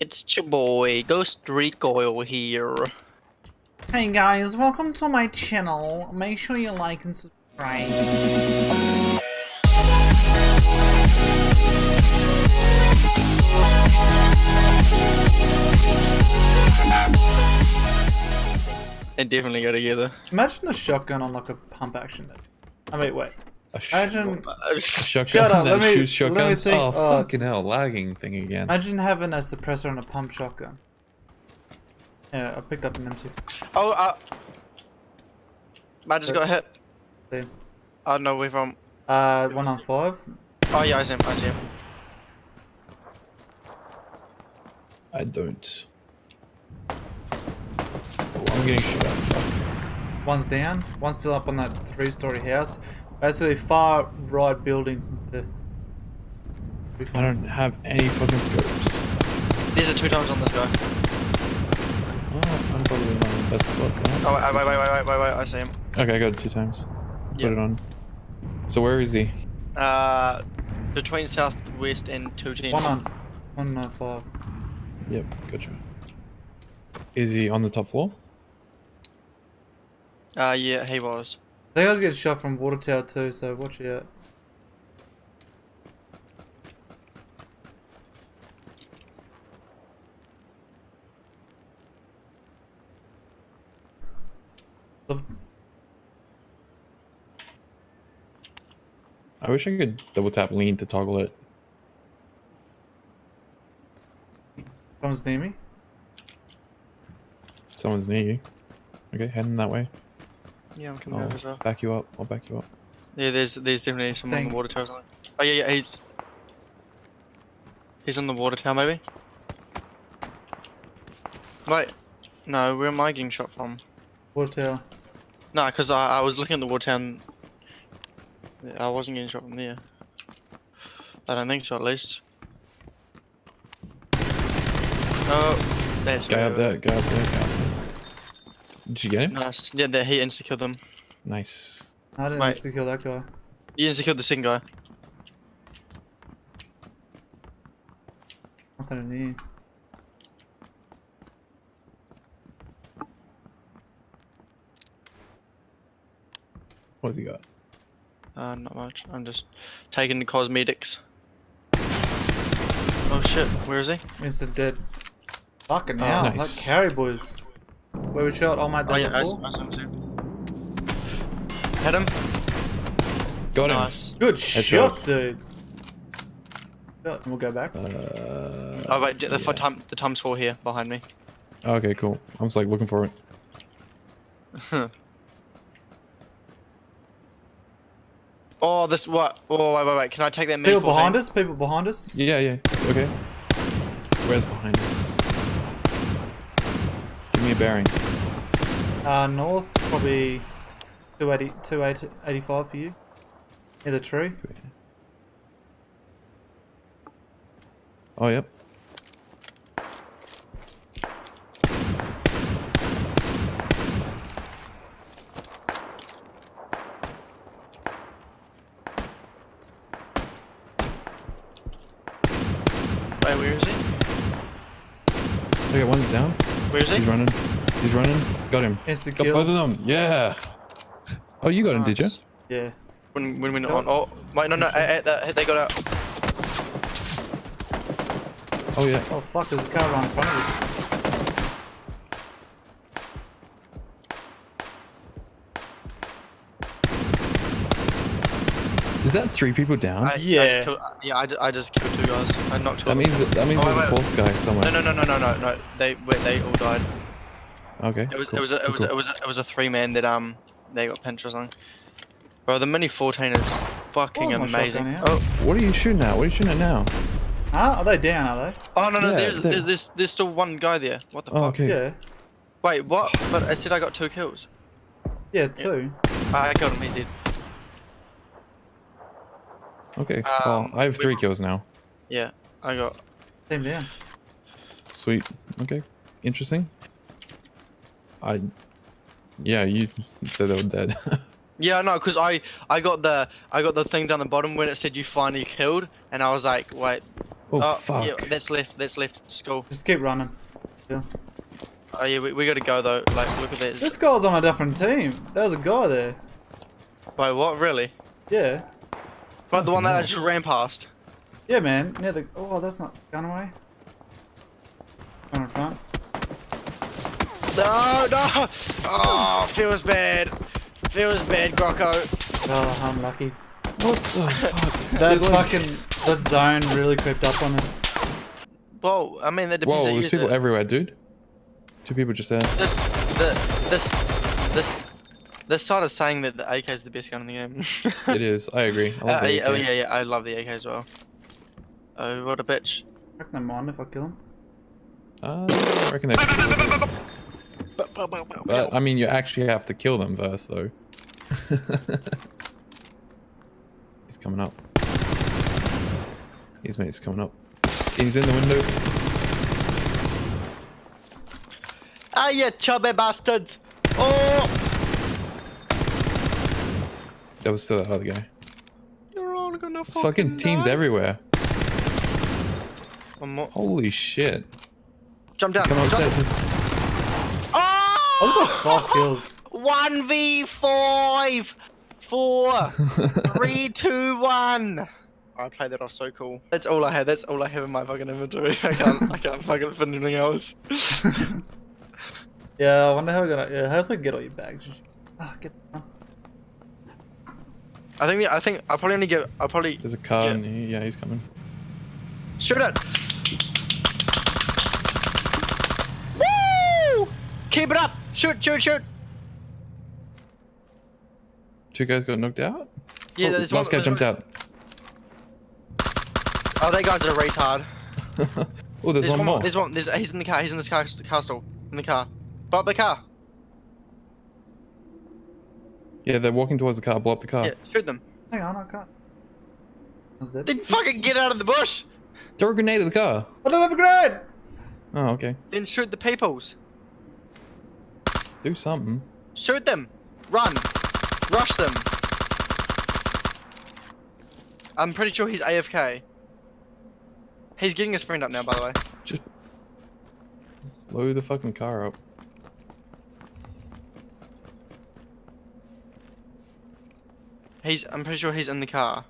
It's your boy, Ghost Recoil here. Hey guys, welcome to my channel. Make sure you like and subscribe. They definitely go together. Imagine a shotgun on like a pump action. I mean, wait. A sh Imagine, shotgun Shut up, that let me- shoots let me shotguns? think. Oh, Oh. fucking hell, lagging thing again. imagine having a suppressor on a pump shotgun. Yeah, I picked up an M6. oh, uh. I just got hit. See. I don't know where from. Uh, one on five. Oh, yeah, I see him. I see him. I don't. Oh, I'm getting shot at, fuck. One's down. One's still up on that three-story house. Basically, far right building. To... I don't have any fucking scopes. These are two times on this guy. Oh, I'm probably not in the best spot for that. Oh, wait, wait, wait, wait, wait, wait, wait, I see him. Okay, I got it two times. Yep. Put it on. So where is he? Uh, between southwest and 210. One on, one on five. Yep, gotcha. Is he on the top floor? Uh, yeah, he was. They guys get shot from water tower too, so watch out. I wish I could double tap lean to toggle it. Someone's near me. Someone's near you. Okay, heading that way. Yeah, I'm coming I'll over as well. back you up. I'll back you up. Yeah, there's there's definitely someone on Thing. the water tower. Oh, yeah, yeah, he's. He's on the water tower, maybe? Wait. No, where am I getting shot from? Water tower. No, because I, I was looking at the water tower and yeah, I wasn't getting shot from there. I don't think so, at least. Oh, that's Guy up where- there, guy up there, guy up there. Did you get him? Nice. Yeah, there, he insta killed them. Nice. I didn't Wait. have to kill that guy. He insta killed the second guy. Nothing in here. What's he got? Uh, not much. I'm just taking the cosmetics. Oh shit, where is he? Instant dead. Fucking Oh, hell, nice. that carry boys. Where we shot all my Oh yeah, I, before? I saw him too. Hit him. Got him. Nice. Good Headshot. shot, dude. Shot, and we'll go back. Uh, Oh wait, the yeah. yeah. time the times four here behind me. Okay, cool. I was like looking for it. oh, this what? Oh wait, wait, wait. Can I take that? People mini 14? behind us, people behind us. Yeah, yeah. Okay. Where's behind us? Give me a bearing. Uh, north, probably 280, 285 for you. Near the tree. Oh, yep. Wait, where is he? Okay, one's down. Where is he? He's running. He's running. Got him. Insta Got both of them. Yeah. Oh, you got him, did you? Yeah. When when we No. on? Oh wait, no, no. eh, eh, eh, they got out. Oh, yeah. Oh fuck, there's a car right in front of us. Is that three people down? I, I Yeah. just killed, yeah, I, I just killed two guys. I knocked two. that of means that, that means Oh, there's wait, a fourth guy somewhere. No, no, no, no, no, no, no. They wait, they all died. Okay. It was cool, it was a, it was cool. it was a, it was a three man that um they got pinched or something. Bro, the mini 14 is fucking Oh, amazing. Oh, What are you shooting at? What are you shooting at now? Huh? Are they down, are they? oh no no, Yeah, there's, there's there's there's still one guy there. What the Oh, fuck? okay. Yeah. Wait, what? But I said I got two kills. Yeah, two. I killed him. He's dead. Okay. Um, well, I have we- three kills now. Yeah, I got. Same down. Sweet. Okay. Interesting. I. Yeah, you said they were dead. Yeah, no, because I I got the I got the thing down the bottom when it said you finally killed, and I was like, wait, Oh, Oh, fuck. yeah, that's left. That's left. School. Just keep running. Yeah. Oh yeah, we, we gotta go though. Like, look at this. This guy's on a different team. There's a guy there. Wait, what? Really? Yeah. But the one that I just ran past. Yeah, man. Near the. Oh, that's not gun away. One in front. No, no! Oh, feels bad. Feels bad, Grocko. Oh, unlucky. What the fuck? That There's fucking that zone really crept up on us. Well, I mean, that depends Whoa, how you there's people it. everywhere, dude. Two people just there. This, the, this, this, this side is saying that the AK is the best gun in the game. It is. I agree. I love Uh, the yeah, oh yeah, yeah, I love the AK as well. Oh, what a bitch. I reckon they mind if I kill him. Uh, I reckon they should. But, I mean, you actually have to kill them first, though. He's coming up. His mate's coming up. He's in the window. Ah, you chubby bastard! Oh! That was still the other guy. You're all gonna It's fucking teams die. everywhere. Holy shit. Jump down. He's coming jump- upstairs. I Oh! just got five kills. One v five, four, three, two, one. I played that off so cool. That's all I had. That's all I have in my fucking inventory. I can't. I can't fucking fit anything else. Yeah, I wonder how we're gonna. Yeah, hopefully get all your bags. Just, ah, get. I think. I think. I'll probably only get. I'll probably There's a car Yeah. in here. Yeah, he's coming. shoot it. Woo! Keep it up. Shoot! Shoot! Shoot! Two guys got knocked out? Yeah, oh, there's one. last guy jumped one- out. Oh, that guy's a retard. oh, there's, one, more. There's one. There's. He's in the car. He's in this car. Car. In the car. Up the car. Yeah, they're walking towards the car. Blow up the car. Yeah. Shoot them. Hang on, I can't. I was dead. Then fucking get out of the bush. Throw a grenade at the car. I don't have a grenade. Oh, okay. Then shoot the peoples. Do something. Shoot them. Run. Rush them. I'm pretty sure he's AFK. He's getting his friend up now, by the way. Just blow the fucking car up. He's. I'm pretty sure he's in the car.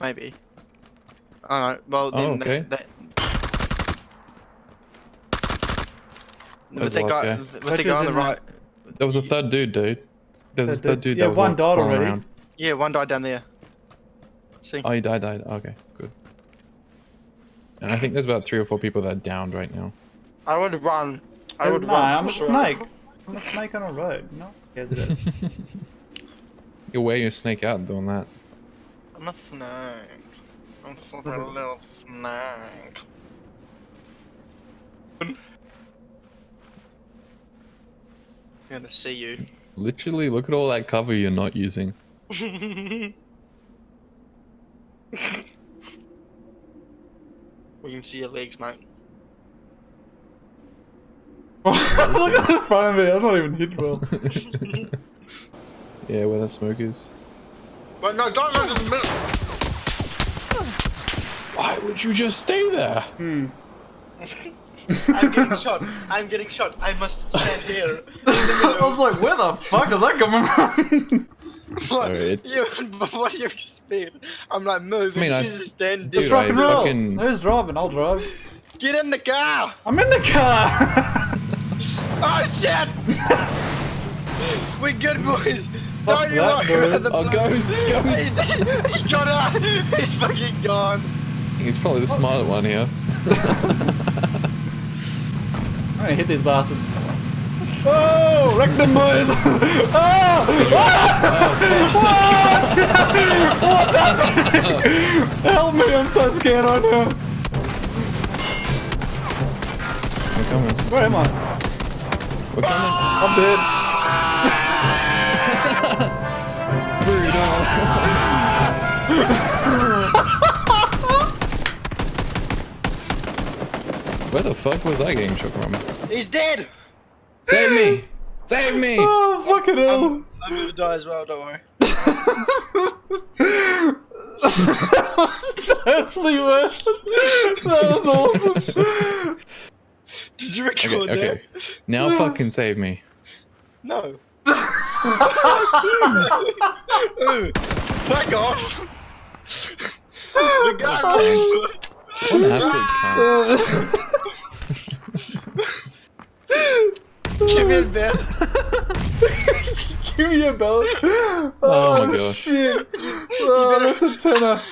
Maybe. I don't know. Well, Oh, then okay. that. that... Where's that guy, guy? with the Which guy on the in right. There was a third dude, dude. There's this Third third dude. dude Yeah, was one walk- died already. around. Yeah, one died down there. See. Oh, he died, died. Okay, good. And I think there's about three or four people that are downed right now. I would run. I would nah, run. I'm a sure. snake. I'm a snake on a road. No one cares about it. You're wearing your snake out and doing that. I'm a snake. I'm fucking mm-hmm. a little snake. I'm gonna see you. Literally, look at all that cover you're not using. we can see your legs, mate. Look at the front of me. I'm not even hit well. yeah, where that smoke is. But no, don't look in the middle. Why would you just stay there? Hmm. I'm getting shot. I'm getting shot. I must stand here. I was like, where the fuck is that coming from? What? Sorry, You, what do you expect? I'm like, move. I mean, you I- just stand Dude, Just rock and roll. fucking- Who's driving? I'll drive. Get in the car. I'm in the car. Oh shit! We're good boys. Fuck Don't you that, worry boys. about the Oh, ghost, ghost. He's, he got out. He's fucking gone. He's probably the smart one here. I'm gonna hit these bastards. Oh, wreck them boys! oh! oh! What's happening? Help me, I'm so scared right now. We're coming. Where am I? We're coming. I'm dead. Where the fuck was I getting shot from? He's dead. Save me! Save me! Oh, fucking hell. I'm gonna die as well. Don't worry. that was totally worth it. That was awesome. Did you record Okay, that? okay. Now fucking save me. No. Ooh, Fuck off. Regardless. Oh. What an absolute. Give me a bit. Give me a bell. Oh, Oh my gosh. shit. Oh, that's a tenner.